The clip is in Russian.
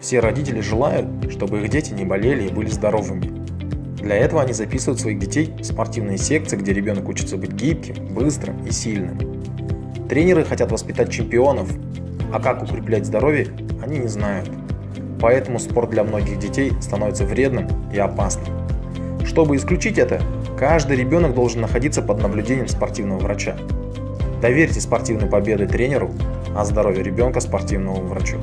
Все родители желают, чтобы их дети не болели и были здоровыми. Для этого они записывают своих детей в спортивные секции, где ребенок учится быть гибким, быстрым и сильным. Тренеры хотят воспитать чемпионов, а как укреплять здоровье, они не знают. Поэтому спорт для многих детей становится вредным и опасным. Чтобы исключить это, каждый ребенок должен находиться под наблюдением спортивного врача. Доверьте спортивные победы тренеру, а здоровье ребенка спортивному врачу.